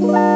Bye.